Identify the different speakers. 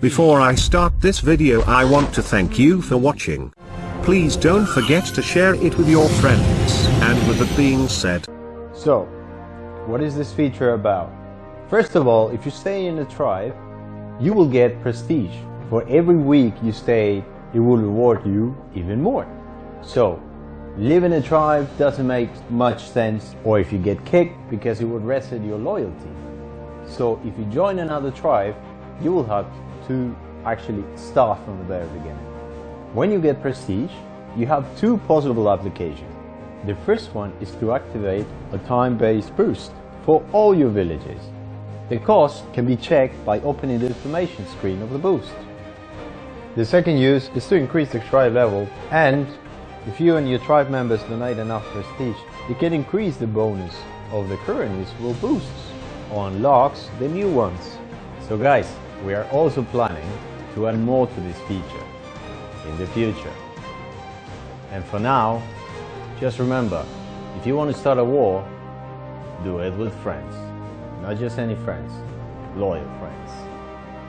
Speaker 1: Before I start this video I want to thank you for watching. Please don't forget to share it with your friends. And with that being said,
Speaker 2: So, what is this feature about? First of all, if you stay in the tribe, you will get prestige. For every week you stay, it will reward you even more. So, live in a tribe doesn't make much sense, or if you get kicked, because it would reset your loyalty. So, if you join another tribe, you will have to actually start from the very beginning. When you get prestige, you have two possible applications. The first one is to activate a time-based boost for all your villages. The cost can be checked by opening the information screen of the boost. The second use is to increase the tribe level and if you and your tribe members donate enough prestige, you can increase the bonus of the current useful boosts or unlocks the new ones. So guys, we are also planning to add more to this feature in the future. And for now, just remember, if you want to start a war, do it with friends. Not just any friends, loyal friends.